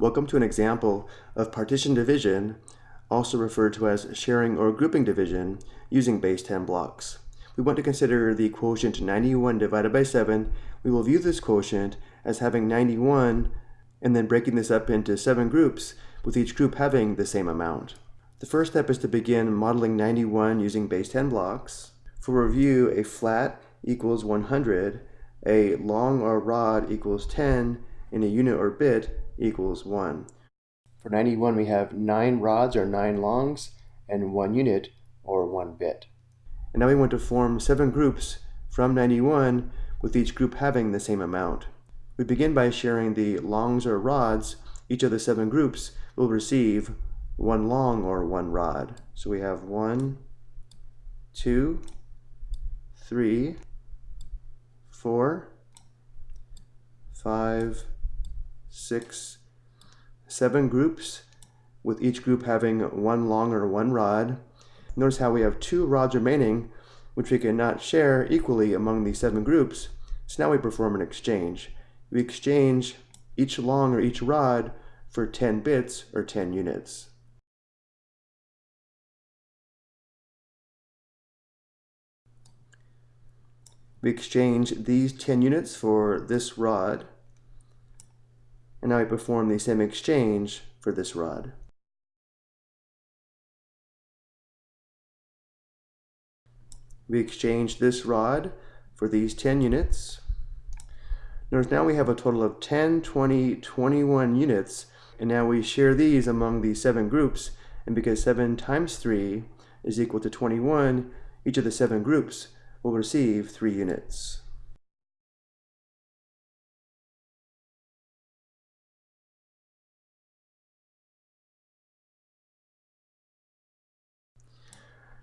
Welcome to an example of partition division, also referred to as sharing or grouping division, using base 10 blocks. We want to consider the quotient 91 divided by 7. We will view this quotient as having 91 and then breaking this up into 7 groups, with each group having the same amount. The first step is to begin modeling 91 using base 10 blocks. For review, a flat equals 100, a long or rod equals 10, and a unit or bit equals 1. For 91, we have 9 rods or 9 longs and 1 unit or 1 bit. And now we want to form 7 groups from 91 with each group having the same amount. We begin by sharing the longs or rods. Each of the 7 groups will receive 1 long or 1 rod. So we have 1, 2, 3, 4, 5, six, seven groups, with each group having one long or one rod. Notice how we have two rods remaining, which we cannot share equally among these seven groups. So now we perform an exchange. We exchange each long or each rod for 10 bits or 10 units. We exchange these 10 units for this rod and now we perform the same exchange for this rod. We exchange this rod for these 10 units. Notice now we have a total of 10, 20, 21 units, and now we share these among the seven groups, and because 7 times 3 is equal to 21, each of the seven groups will receive 3 units.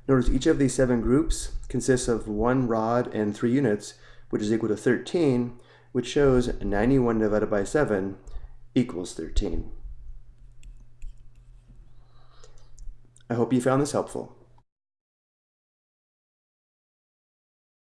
Notice each of these seven groups consists of one rod and three units, which is equal to 13, which shows 91 divided by 7 equals 13. I hope you found this helpful.